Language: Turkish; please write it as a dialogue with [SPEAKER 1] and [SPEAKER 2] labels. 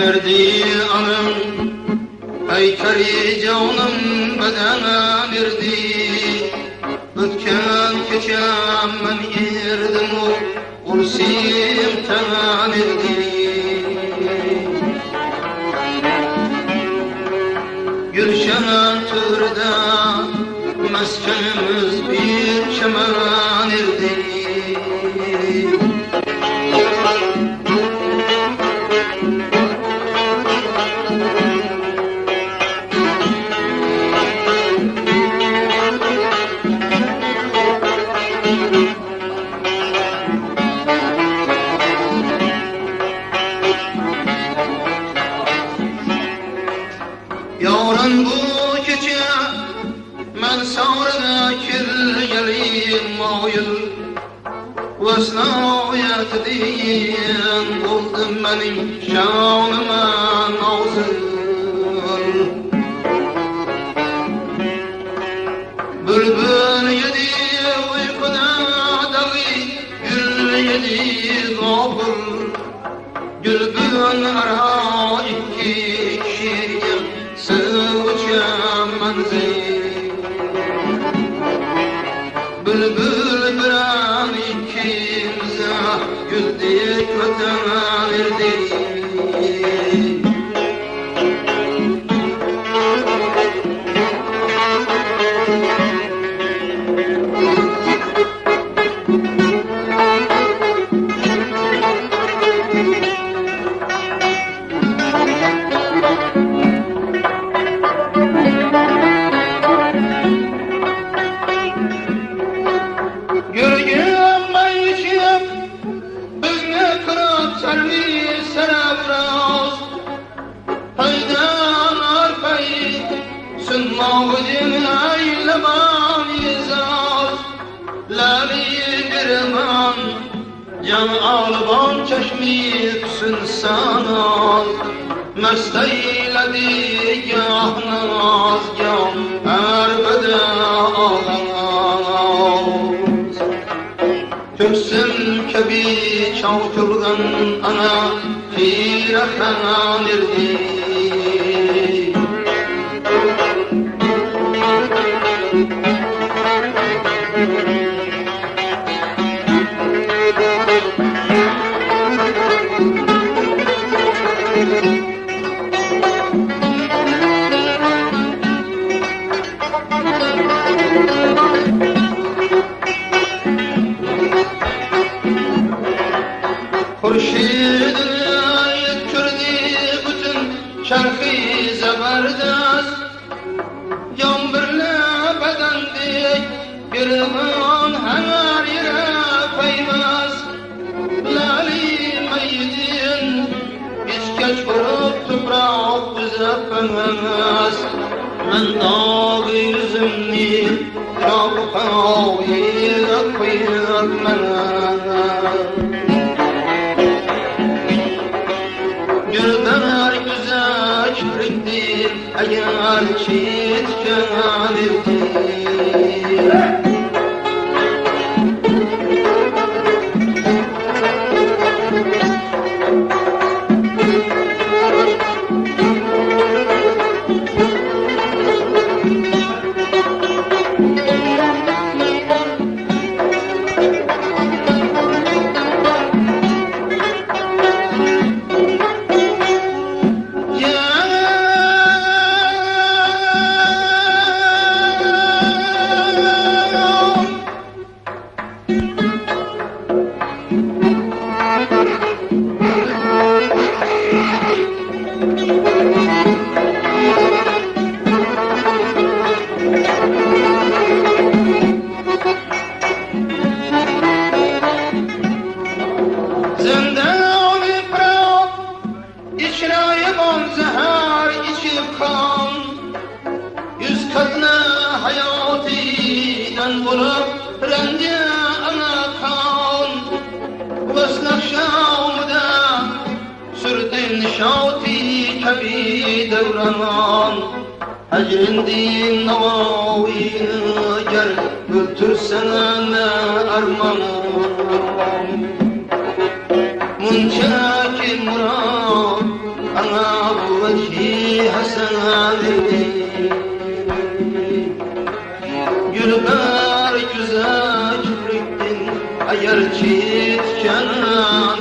[SPEAKER 1] Erdi anım Aykari canım bedene verdi. Ötken keçem ben yerdim o Ursim temen erdi Gülşen türde Meskenimiz Yarın bu gece men savrına kirgeliyim mayıl Vesnayet diyen buldum benim şanıma nazır. Bülbül yedi uykuda davi Gül yedi gafır Gülbün arha Bülbül قلبی سرم راست. پیدار پید سما و دمعی لبانی زاست لبی برمان جان آلبان چشمی سن سانال مستی لدی گاه نماز گام هر بده آغاز. تبسم کبیر çavtılgan ana Fire hanirdi Hurşidini yetkirdi bütün şerhi zeberdest Yan birle bedendik Girman her yere peymez Lali meydin İskeç vurup toprak bize pemez Men dağı yüzümni Şabkağı koymak Gülber عيال شيت كاذبتي دین شاتی کبی دوران Ecrin din navavi ger Öldürsen armanım Munçaki murat Ana bu veki hasenadi Gülber güzel kübrüktin Eğer çiğit kenan